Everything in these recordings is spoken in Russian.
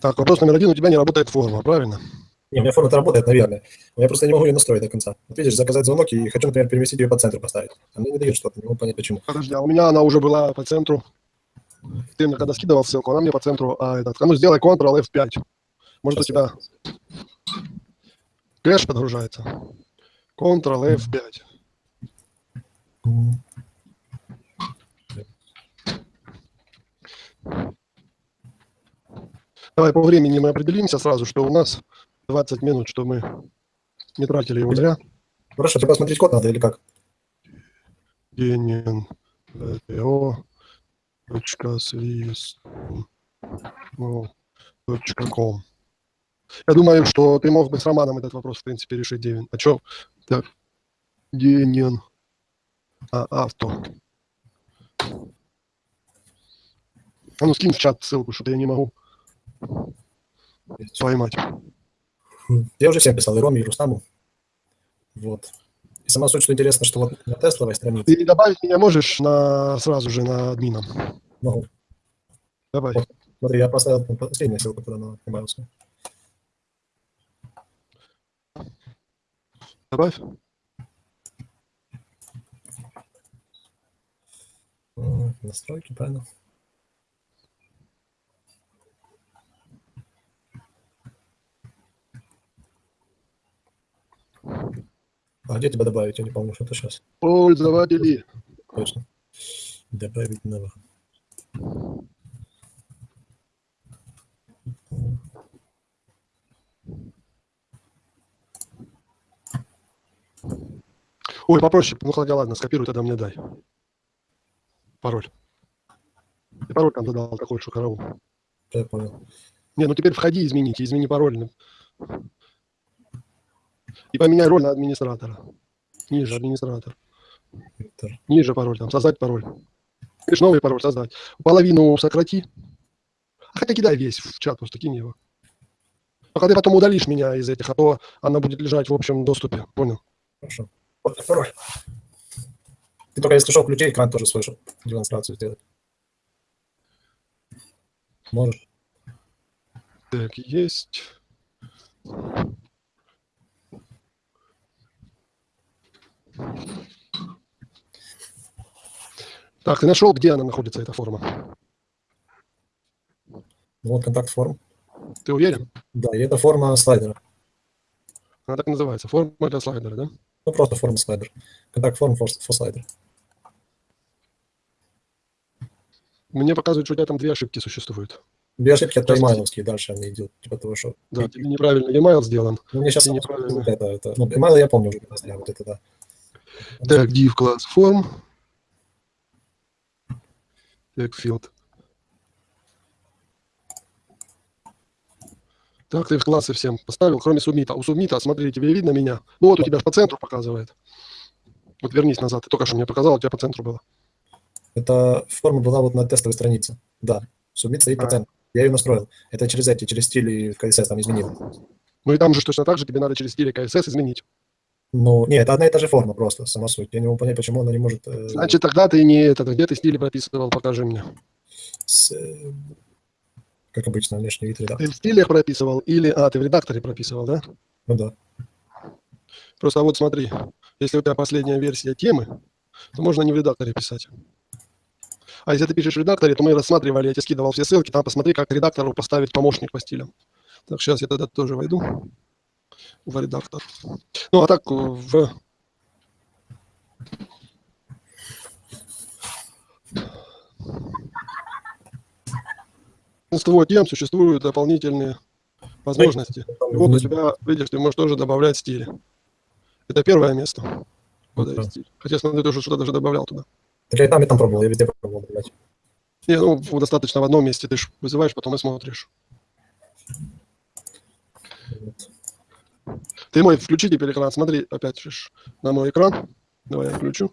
Так, вопрос номер один. У тебя не работает форма, правильно? Не, у меня форма работает, наверное. Но я просто не могу ее настроить до конца. Вот видишь, заказать звонок и хочу, например, переместить ее по центру поставить. А мне не дает что-то, не могу понять, почему. Подожди, а у меня она уже была по центру. Ты мне когда скидывал ссылку, она мне по центру. А этот, а ну сделай Ctrl F5. Может у тебя кэш подгружается. Ctrl F5. Давай по времени мы определимся сразу, что у нас 20 минут, что мы не тратили его зря. Хорошо, тебе посмотреть код надо или как? Точка ком. Я думаю, что ты мог бы с Романом этот вопрос, в принципе, решить, Девин. А что? Так, Денин, а, авто. А ну скинь в чат ссылку, что-то я не могу поймать. Я уже всем писал, и Роме, и Рустаму. Вот. И сама суть, что интересно, что вот на тестовой странице... Ты добавить меня можешь на, сразу же на админом? Могу. Давай. Вот, смотри, я поставил последнюю ссылку туда на email. Добавь. Настройки, правильно. А где тебя добавить? Я не помню, что это сейчас. Пользователи. Точно. Добавить новых. Ой, попроще. Ну, хотя ладно, скопируй, тогда мне дай. Пароль. И пароль там задал такой, что корову. Я понял. Не, ну теперь входи, измените, измени пароль. И поменяй роль на администратора. Ниже администратор. Ниже пароль, там, создать пароль. Видишь, новый пароль создать. Половину сократи. Хотя кидай весь в чат, просто кинь его. Только ты потом удалишь меня из этих, а то она будет лежать в общем доступе. Понял? Хорошо. Вот пароль. Ты только если что, включи экран тоже свой, чтобы демонстрацию сделать. Можешь. Так, есть. Так, ты нашел, где она находится, эта форма? Вот контакт форм. Ты уверен? Да, и это форма слайдера. Она так называется, форма для слайдера, да? Ну, просто форма слайдер. Контакт форм for, for слайдер. Мне показывают, что у тебя там две ошибки существуют. Две ошибки это имейловские, дальше они идут, типа того, что... Да, тебе неправильно email сделан. Ну, мне сейчас неправильно. это, это... Ну, email я помню уже, вот это, да. Так, div класс form. Так, field. Так, ты в классы всем поставил, кроме субмита. У субмита, смотри, тебе видно меня? Ну вот у тебя по центру показывает. Вот вернись назад, ты только что мне показал, у тебя по центру было. Это форма была вот на тестовой странице. Да, субмит стоит по А. центру. Я ее настроил. Это через эти, через стили в CSS там изменил. Ну и там же точно так же тебе надо через стиль CSS изменить. Ну, не, это одна и та же форма просто, сама суть. Я не могу понять, почему она не может... э, Значит, тогда ты не это, где ты стили прописывал, покажи мне. с, э, как обычно, внешний вид Ты редактор. в стилях прописывал или... А, ты в редакторе прописывал, да? Ну да. Просто вот смотри, если у тебя последняя версия темы, то можно не в редакторе писать. А если ты пишешь в редакторе, то мы рассматривали, я тебе скидывал все ссылки, там посмотри, как редактору поставить помощник по стилям. Так, сейчас я тогда тоже войду в редактор. Ну, а так э, в... Большинство тем существуют дополнительные возможности. Вот у тебя, видишь, ты можешь тоже добавлять стили. Это первое место. Вот стиль. Хотя, смотри, ты уже что-то даже добавлял туда. Так я и там, и там пробовал, я везде пробовал добавлять. Не, ну, достаточно в одном месте. Ты ж вызываешь, потом и смотришь. Вот. Ты мой включи теперь экран. Смотри, опять на мой экран. Давай я включу.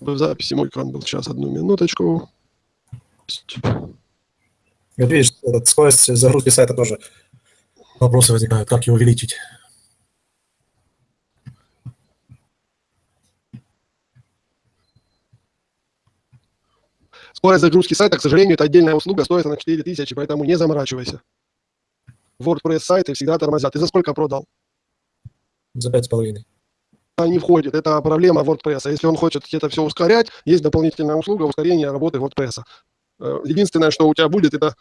В записи мой экран был. Сейчас, одну минуточку. Вот видишь, скорость загрузки сайта тоже вопросы возникают, как его увеличить. Скорость загрузки сайта, к сожалению, это отдельная услуга, стоит она 4000, поэтому не заморачивайся. WordPress сайты всегда тормозят. Ты за сколько продал? За пять с половиной. не входит. Это проблема WordPress. А Если он хочет это все ускорять, есть дополнительная услуга ускорения работы WordPress. Э, Единственное, что у тебя будет, это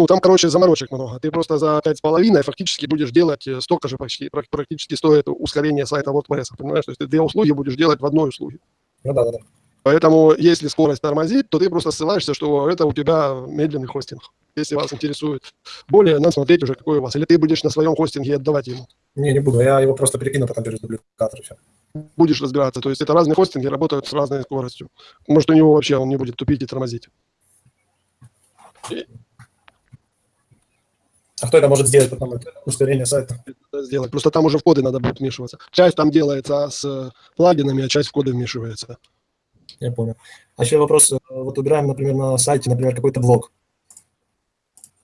ну, там, короче, заморочек много. Ты просто за пять с половиной фактически будешь делать э, столько же почти, прак- практически стоит ускорение сайта WordPress. Понимаешь? То есть ты две услуги будешь делать в одной услуге. Ну да, да, да. Поэтому, если скорость тормозит, то ты просто ссылаешься, что это у тебя медленный хостинг. Если вас интересует более, надо смотреть уже, какой у вас. Или ты будешь на своем хостинге отдавать ему. Не, не буду, я его просто перекину потом через дубликатор все. Будешь разбираться. То есть это разные хостинги работают с разной скоростью. Может, у него вообще он не будет тупить и тормозить. А кто это может сделать потом, это ускорение сайта? Это сделать. Просто там уже в коды надо будет вмешиваться. Часть там делается с плагинами, а часть в коды вмешивается. Я понял. А еще вопрос, э, вот убираем, например, на сайте, например, какой-то блок.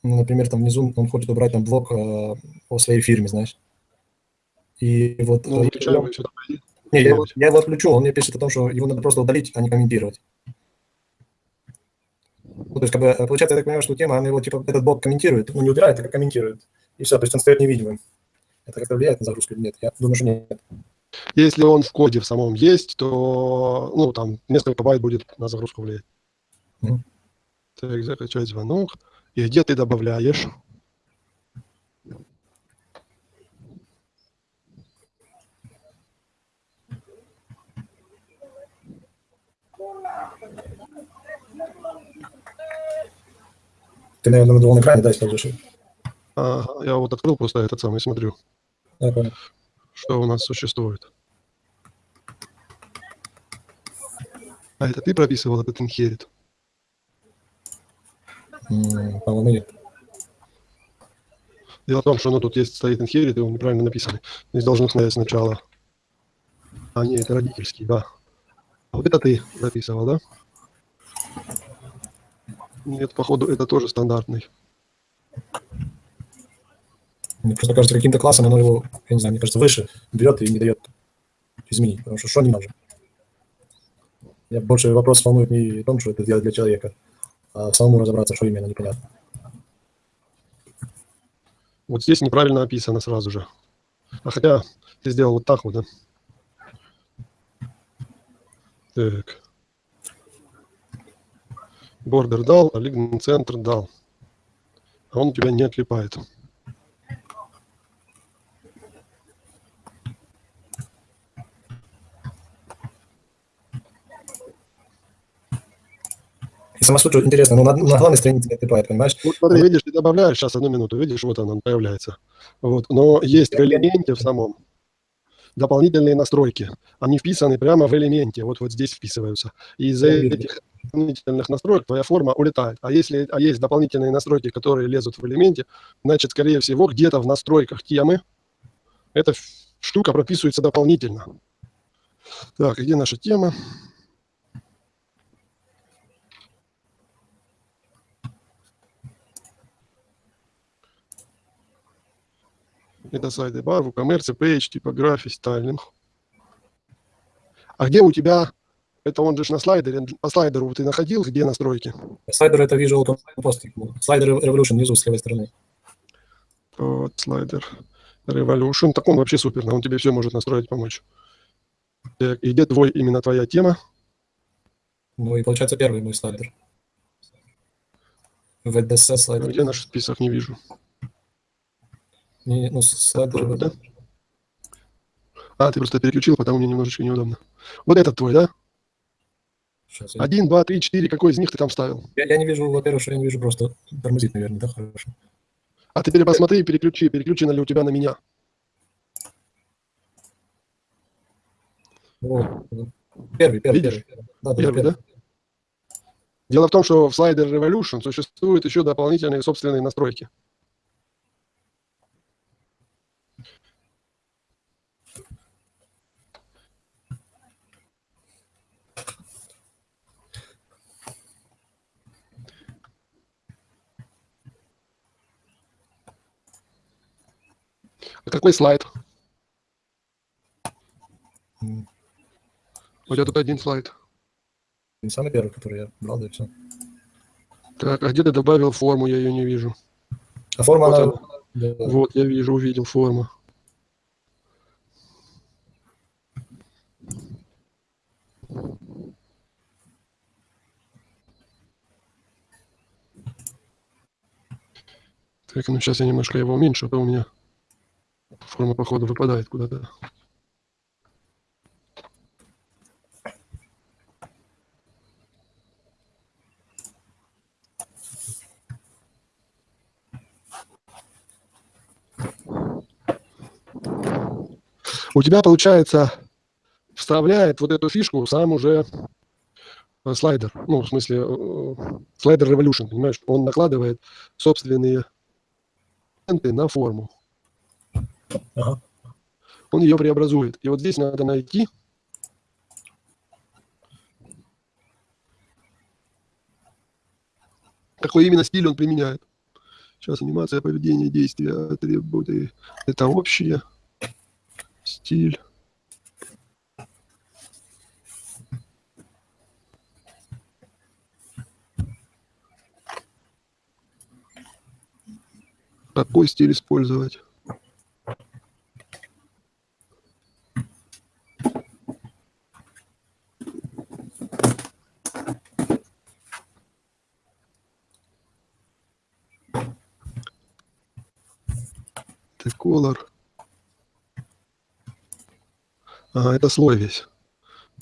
Ну, например, там внизу он хочет убрать там блок э, о своей фирме, знаешь. И вот... Ну, выключаем я- пойди. Не, я, его- я его отключу, он мне пишет о том, что его надо просто удалить, а не комментировать. Ну, то есть, как бы, э, получается, я так понимаю, что тема, она его, типа, этот блок комментирует, ну, не убирает, а комментирует. И все, то есть он стоит невидимым. Это как-то влияет на загрузку или нет? Я думаю, что нет. Если он в коде в самом есть, то ну, там несколько байт будет на загрузку влиять. Мгм. Так, закачать звонок. И где ты добавляешь? Ты, наверное, на другом экране, да, используешь? Ага, я вот открыл просто этот самый, смотрю, Я понял. Что у нас существует. А это ты прописывал этот inherit? М, По-моему, нет. Дело в том, что ну, тут есть стоит inherit, и он неправильно написан. Здесь должен стоять сначала. А, нет, это родительский, да. А вот это ты записывал, да? Нет, походу, это тоже стандартный. Мне просто кажется, каким-то классом оно его, я не знаю, мне кажется, выше берет и не дает изменить. Потому что что не может? Я больше вопрос волнует не в том, что это делать для человека, а самому разобраться, что именно, непонятно. Вот здесь неправильно описано сразу же. А хотя ты сделал вот так вот, да? Так. Бордер дал, а центр дал. А он у тебя не отлипает. И сама суть интересная, но на, на главной странице не отлипает, понимаешь? Вот смотри, видишь, ты добавляешь, сейчас одну минуту, видишь, вот он, он появляется. Вот. Но есть в элементе в самом дополнительные настройки. Они вписаны прямо в элементе, вот, вот здесь вписываются. И из-за этих дополнительных настроек твоя форма улетает. А если а есть дополнительные настройки, которые лезут в элементе, значит, скорее всего, где-то в настройках темы эта штука прописывается дополнительно. Так, где наша тема? Это сайты бар, WooCommerce, Page, типография, стайлинг. А где у тебя, это он же на слайдере, по слайдеру ты находил, где настройки? Слайдер это Visual Composting. Слайдер Revolution внизу с левой стороны. Вот, слайдер Revolution. Так он вообще супер, он тебе все может настроить, помочь. Так, и где твой, именно твоя тема? Ну и получается первый мой слайдер. VDC слайдер. Где наш список, не вижу. Не, ну, слайдер. Да? А, ты просто переключил, потому мне немножечко неудобно. Вот этот твой, да? Сейчас, я, Один, два, три, четыре. Какой из них ты там ставил? я- я не вижу, во-первых, что я не вижу просто тормозит, наверное, да, хорошо. А теперь посмотри и переключи, переключено ли у тебя на меня. Вот. Первый, первый, Видишь? первый. Да, да, Первый, да? Дело в том, что в слайдер Revolution существуют еще дополнительные собственные настройки. Какой слайд? У тебя тут один слайд. Не самый первый, который я брал, да и все. Так, а где ты добавил форму? Я ее не вижу. А форма, Вот она... она. да, Вот, я вижу, увидел форму. Так, ну сейчас я немножко его уменьшу, а то у меня форма, походу, выпадает куда-то. У тебя, получается, вставляет вот эту фишку сам уже э, слайдер. Ну, в смысле, э, слайдер Revolution, понимаешь? Он накладывает собственные на форму. Он ее преобразует. И вот здесь надо найти какой именно стиль он применяет. Сейчас анимация, поведение, действия, атрибуты. Это общее. Стиль. Какой стиль использовать? Это color. Ага, это слой весь.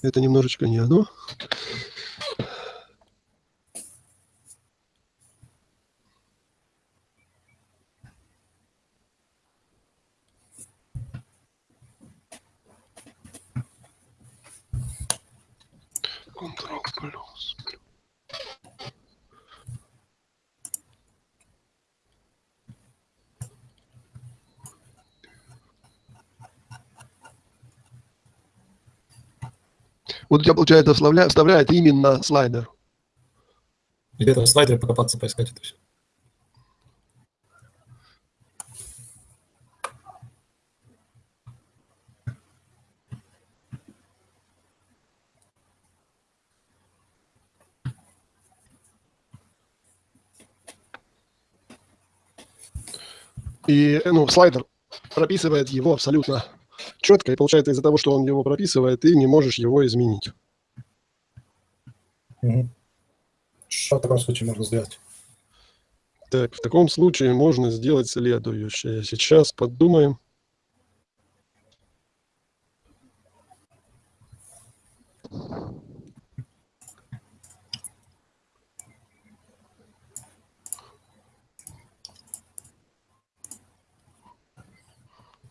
Это немножечко не оно. Ctrl плюс. Вот у тебя, получается, вставля- вставляет именно слайдер. Где-то в слайдере покопаться, поискать это все. И ну, слайдер прописывает его абсолютно четко. И получается из-за того, что он его прописывает, ты не можешь его изменить. Что в таком случае можно сделать? Так, в таком случае можно сделать следующее. Сейчас подумаем.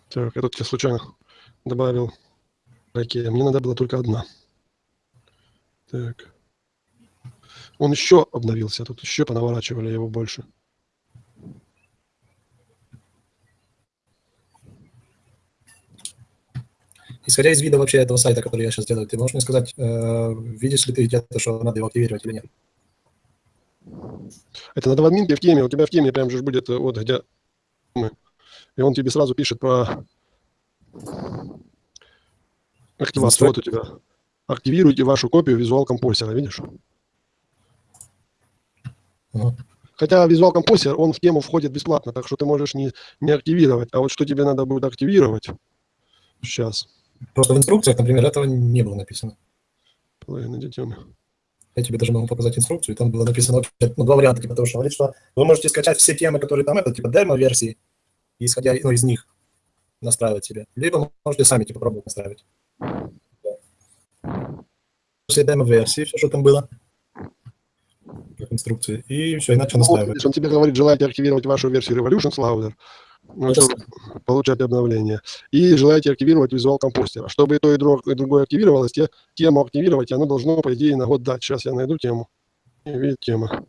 Так, я тут тебе случайно добавил раке. Мне надо было только одна. Так. Он еще обновился, тут еще понаворачивали его больше. Исходя из вида вообще этого сайта, который я сейчас делаю, ты можешь мне сказать, э, видишь ли ты где-то, что надо его активировать или нет? Это надо в админке в теме. У тебя в теме прям же будет э, вот где мы. И он тебе сразу пишет про активацию. Вот у тебя. Активируйте вашу копию визуал композера, видишь? Хотя визуал композер, он в тему входит бесплатно, так что ты можешь не, не активировать. А вот что тебе надо будет активировать, сейчас. Просто в инструкциях, например, этого не было написано. Половина детем. Я тебе даже могу показать инструкцию, и там было написано вообще, ну, два варианта, типа того, что говорит, что вы можете скачать все темы, которые там, это типа демо-версии, исходя ну, из них настраивать себе. Либо можете сами типа пробовать настраивать. Все демо-версии, все, что там было, как инструкции, и все, иначе Ну, вот, настраивать. видишь, он тебе говорит, желаете активировать вашу версию Revolution Louder, ну, чтобы получать обновления. И желаете активировать визуал компостера. Чтобы и то, и друг- и другое активировалось, те, тему активировать, и оно должно, по идее, на год дать. Сейчас я найду тему. И видит тема.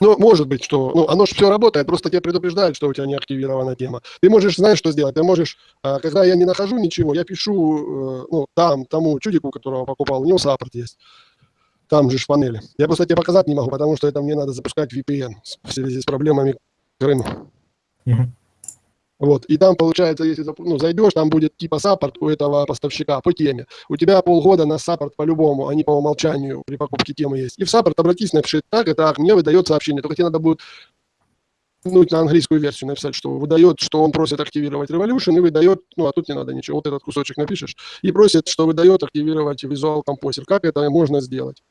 Ну, может быть, что... Ну, оно же все работает, просто тебе предупреждают, что у тебя не активирована тема. Ты можешь, знаешь, что сделать? Ты можешь, а, когда я не нахожу ничего, я пишу, э, ну, там, тому чудику, которого покупал, у него саппорт есть. Там же в панели. Я просто тебе показать не могу, потому что это мне надо запускать VPN в связи с проблемами к рынку. Вот, и там, получается, если ну, зайдешь, там будет типа support у этого поставщика по теме. У тебя полгода на support по-любому, они по умолчанию при покупке темы есть. И в support обратись, напиши, так, и так, мне выдает сообщение. Только тебе надо будет ну, на английскую версию написать, что выдает, что он просит активировать Revolution и выдает, ну, а тут не надо ничего, вот этот кусочек напишешь, и просит, что выдает активировать Visual Composer. Как это можно сделать?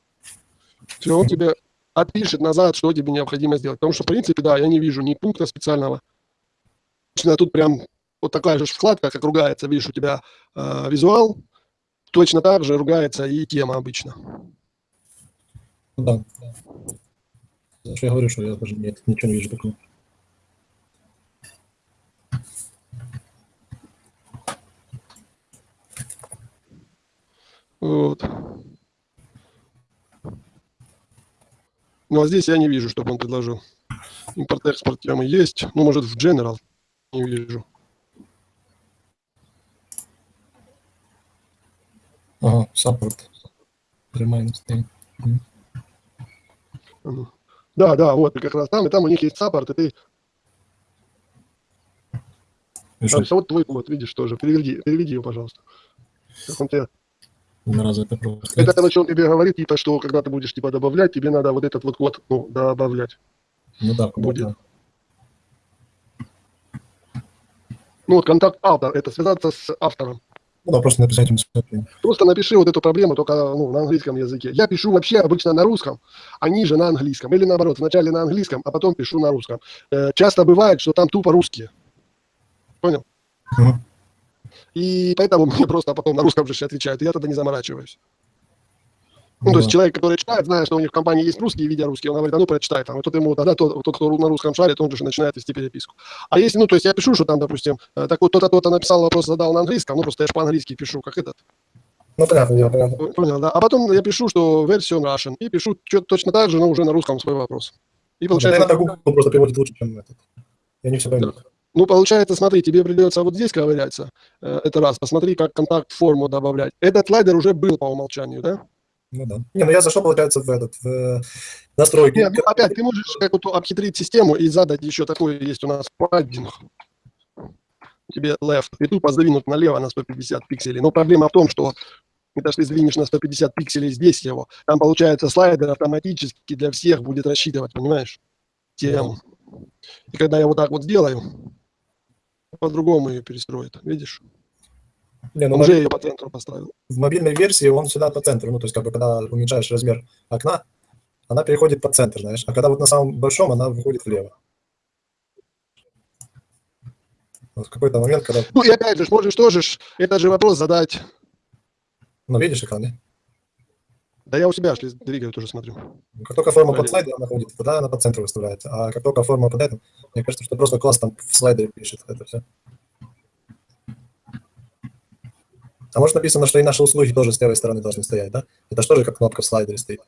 Все, он тебе отпишет назад, что тебе необходимо сделать. Потому что, в принципе, да, я не вижу ни пункта специального. Точно тут прям вот такая же вкладка, как ругается, видишь, у тебя э, визуал, точно так же ругается и тема обычно. Да. Что я говорю, что я даже нет, ничего не вижу такого. Вот. Ну, а здесь я не вижу, чтобы он предложил. Импорт-экспорт темы есть. Ну, может, в General вижу. Ага, support. Remind thing. Да, да, вот как раз там, и там у них есть support, и ты, а вот твой код, видишь, тоже, переведи, переведи его, пожалуйста. Как он тебе- разу это просто. Это, короче, он тебе говорит, типа, что когда ты будешь, типа, добавлять, тебе надо вот этот вот код, ну, добавлять. Ну да, будет. будет. Ну, вот контакт автор, это связаться с автором. Ну да, просто написать ему сообщение. Просто напиши вот эту проблему только ну, на английском языке. Я пишу вообще обычно на русском, они же на английском. Или наоборот, вначале на английском, а потом пишу на русском. Э, часто бывает, что там тупо русские. Понял? Мгм. И поэтому мне просто потом на русском же отвечают, и я тогда не заморачиваюсь. Ну, Ну то есть да. человек, который читает, зная, что у них в компании есть русские, видя русские, он говорит, а ну прочитай там. И тот ему, тогда тот, тот, кто на русском шарит, он же начинает вести переписку. А если, ну, то есть я пишу, что там, допустим, э, так вот кто-то, кто-то написал вопрос, задал на английском, ну, просто я же по-английски пишу, как этот. Ну, понятно, дело, понятно. Понял, да. А потом я пишу, что версию Russian, и пишу чё- точно так же, но уже на русском свой вопрос. И получается, Google просто переводит лучше, чем этот. Я не все пойму. ну, получается, смотри, тебе придется вот здесь ковыряться, э, это раз, посмотри, как контакт форму добавлять. Этот слайдер уже был по умолчанию, да? Ну да. Не, ну я зашел, получается, в этот, в э, настройки. Нет, ну, опять, ты можешь как-то обхитрить систему и задать еще такой, есть у нас паддинг. Тебе left, и тупо сдвинуть налево на 150 пикселей. Но проблема в том, что это если сдвинешь на 150 пикселей здесь его, там получается слайдер автоматически для всех будет рассчитывать, понимаешь? Тему. И когда я вот так вот сделаю, по-другому ее перестроит, видишь? Не, ну, Он уже ее по центру поставил. в мобильной версии он всегда по центру. Ну, то есть, как бы, когда уменьшаешь размер окна, она переходит под центр, знаешь. А когда вот на самом большом, она выходит влево. Вот в какой-то момент, когда... Ну и опять же, можешь тоже ж этот же вопрос задать. Ну, видишь экран, да? Да я у себя шли двигаю, тоже смотрю. Ну, Как только форма под Правильно. слайдером находится, тогда она по центру выставляется. А как только форма под этим, мне кажется, что просто класс там в слайдере пишет это все. А может написано, что и наши услуги тоже с левой стороны должны стоять, да? Это же тоже как кнопка в слайдере стоит.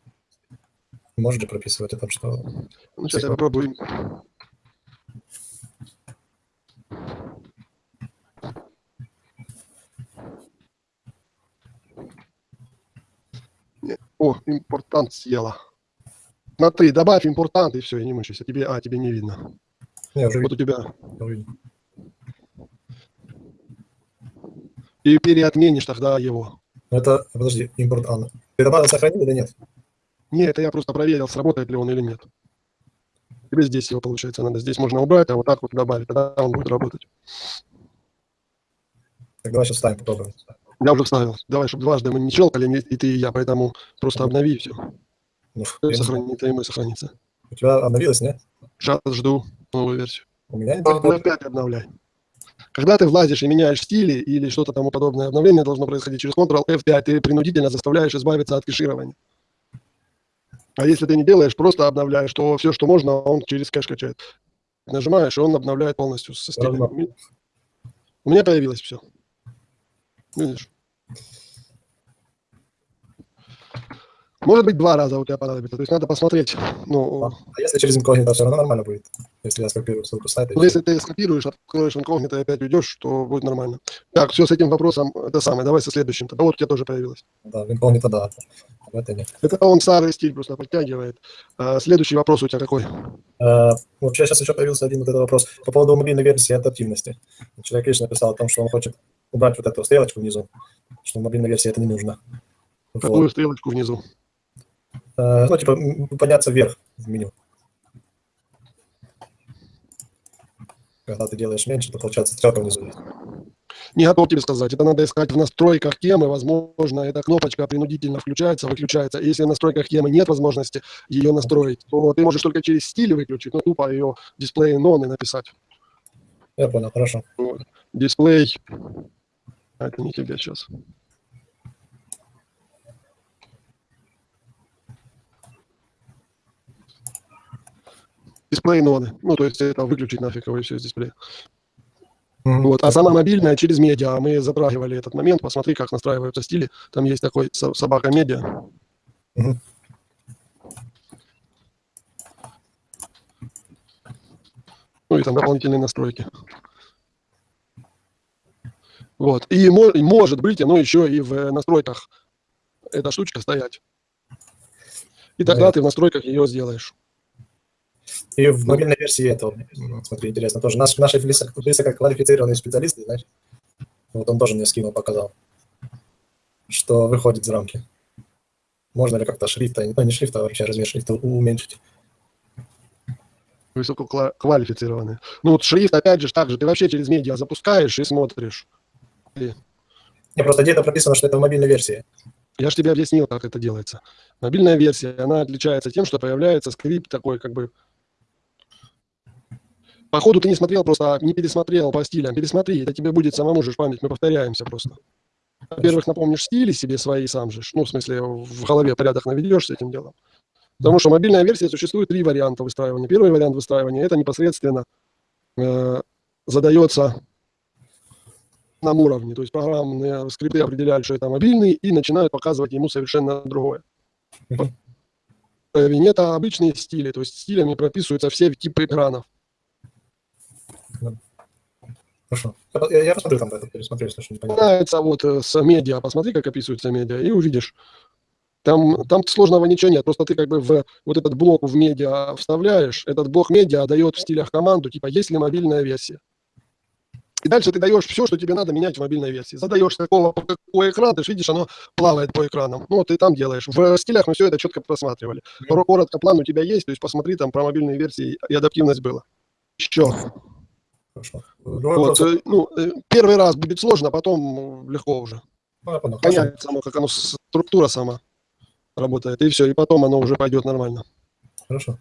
Может же прописывать это, что... Ну, сейчас я попробую. О, импортант съела. Смотри, добавь импортант, и все, и не мучайся. Тебе, а, тебе не видно. Не, уже Вот у тебя. видно. И переотменишь тогда его. Это, подожди, импорт Анна. Ты добавил, сохранил или нет? Нет, это я просто проверил, сработает ли он или нет. Тебе здесь его, получается, надо. Здесь можно убрать, а вот так вот добавить. Тогда он будет работать. Так давай сейчас ставим, попробуем. Я уже вставил. Давай, чтобы дважды мы не щелкали, не- и ты, и я. Поэтому просто обнови и все. Ну, не знаю. Сохранится, и мы сохранится. У тебя обновилось, нет? Сейчас жду новую версию. У меня не так. Опять обновляй. Когда ты влазишь и меняешь стили или что-то тому подобное, обновление должно происходить через Ctrl F5, ты принудительно заставляешь избавиться от кэширования. А если ты не делаешь, просто обновляешь, то все, что можно, он через кэш качает. Нажимаешь, и он обновляет полностью со стилями. У меня появилось все. Видишь? Может быть, два раза у тебя понадобится. То есть надо посмотреть. Ну, А если через инкогнито, все равно нормально будет. Если я скопирую ссылку с сайта. всё. если ты скопируешь, откроешь инкогнито и опять уйдешь, то будет нормально. Так, все с этим вопросом, это самое, давай со следующим. Тогда вот у тебя тоже появилось. Да, в инкогнито, да. В это нет. Это он старый стиль просто подтягивает. А, следующий вопрос у тебя какой? А, Вообще сейчас еще появился один вот этот вопрос по поводу мобильной версии адаптивности. Человек лично написал о том, что он хочет убрать вот эту стрелочку внизу, что в мобильной версии это не нужно. Вот. Какую стрелочку внизу? А, Ну, типа, подняться вверх в меню. Когда ты делаешь меньше, то получается стрелка внизу. Не готов тебе сказать. Это надо искать в настройках темы. Возможно, эта кнопочка принудительно включается, выключается. Если в настройках темы нет возможности ее настроить, то ты можешь только через стиль выключить, ну, тупо ее дисплей нон и написать. Я понял, хорошо. Дисплей. А, это не тебе сейчас. Дисплей ноды. Ну, то есть это выключить нафиг его и все из дисплея. Мгм. Вот. А сама мобильная через медиа. Мы затрагивали этот момент. Посмотри, как настраиваются стили. Там есть такой со- собака медиа. Мгм. Ну и там дополнительные настройки. Вот. И, мо- и может быть, оно еще и в настройках эта штучка стоять. И тогда Понятно. ты в настройках ее сделаешь. И в мобильной версии этого, м, смотри, интересно, тоже наш, наши высоко- высококвалифицированные специалисты, знаешь, вот он тоже мне скинул, показал, что выходит за рамки. Можно ли как-то шрифта, ну не шрифта, а вообще размер шрифта уменьшить? Высококвалифицированные. Ну вот шрифт, опять же, так же. Ты вообще через медиа запускаешь и смотришь. Не, просто где-то прописано, что это в мобильной версии. Я же тебе объяснил, как это делается. Мобильная версия, она отличается тем, что появляется скрипт такой, как бы... Походу, ты не смотрел, просто не пересмотрел по стилям. Пересмотри, это тебе будет самому же память, мы повторяемся просто. Во-первых, напомнишь стили себе свои сам же, ну, в смысле, в голове порядок наведешь с этим делом. Потому что мобильная версия существует три варианта выстраивания. Первый вариант выстраивания – это непосредственно э, задается на уровне. То есть программные скрипты определяют, что это мобильный, и начинают показывать ему совершенно другое. Уровень – это обычные стили, то есть стилями прописываются все типы экранов. Хорошо. Я, я посмотрю там это, пересмотрю, если что непонятно. Начинается вот э, с медиа, посмотри, как описываются медиа, и увидишь. Там, там сложного ничего нет, просто ты как бы в вот этот блок в медиа вставляешь, этот блок медиа дает в стилях команду, типа, есть ли мобильная версия. И дальше ты даешь все, что тебе надо менять в мобильной версии. Задаешь, какого, какой экран, ты ж видишь, оно плавает по экранам. Ну, ты там делаешь. В стилях мы все это четко просматривали. Коротко план у тебя есть, то есть посмотри там про мобильные версии, и адаптивность была. Еще. Хорошо. Другой Вот, э, ну, э, первый раз будет сложно, потом э, легко уже. Ну. Хорошо. Понять само, как оно, структура сама работает, и все, и потом оно уже пойдет нормально. Хорошо.